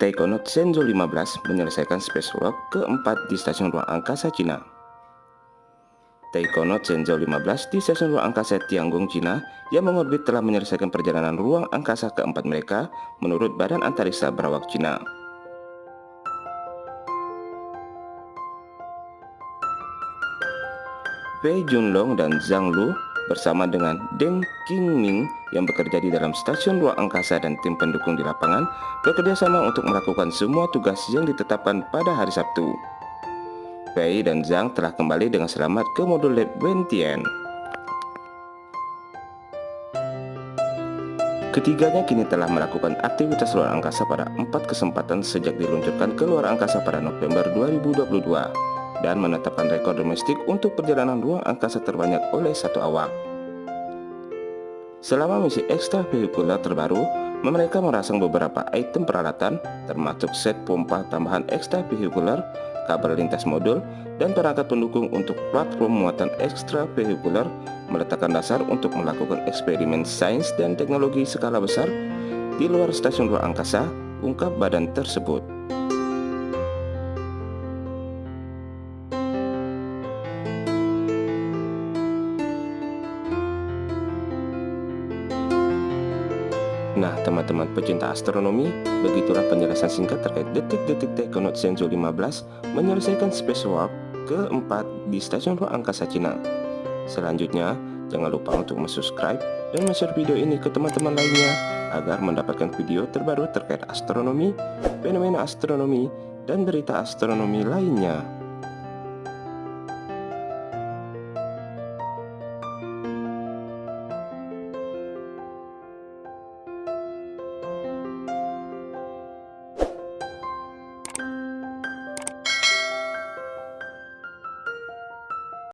Taikonaut Shenzhou 15 menyelesaikan spacewalk keempat di stasiun ruang angkasa Cina. Taikonaut Shenzhou 15 di stasiun ruang angkasa Tiangong, Cina yang mengorbit telah menyelesaikan perjalanan ruang angkasa keempat mereka menurut Badan Antariksa Berawak Cina. Wei Junlong dan Zhang Lu bersama dengan Deng Qingming yang bekerja di dalam stasiun ruang angkasa dan tim pendukung di lapangan bekerja sama untuk melakukan semua tugas yang ditetapkan pada hari Sabtu. Wei dan Zhang telah kembali dengan selamat ke modul lab Wentian. Ketiganya kini telah melakukan aktivitas luar angkasa pada empat kesempatan sejak diluncurkan ke luar angkasa pada November 2022 dan menetapkan rekor domestik untuk perjalanan ruang angkasa terbanyak oleh satu awak. Selama misi ekstra vehikular terbaru, mereka merasang beberapa item peralatan termasuk set pompa tambahan ekstra vehikular, kabel lintas modul, dan perangkat pendukung untuk platform muatan ekstra vehikular meletakkan dasar untuk melakukan eksperimen sains dan teknologi skala besar di luar stasiun ruang angkasa, ungkap badan tersebut. Nah teman-teman pecinta astronomi, begitulah penjelasan singkat terkait detik-detik Taikonaut Shenzhou 15 menyelesaikan spacewalk keempat di Stasiun Ruang Angkasa Cina. Selanjutnya, jangan lupa untuk subscribe dan share video ini ke teman-teman lainnya agar mendapatkan video terbaru terkait astronomi, fenomena astronomi, dan berita astronomi lainnya.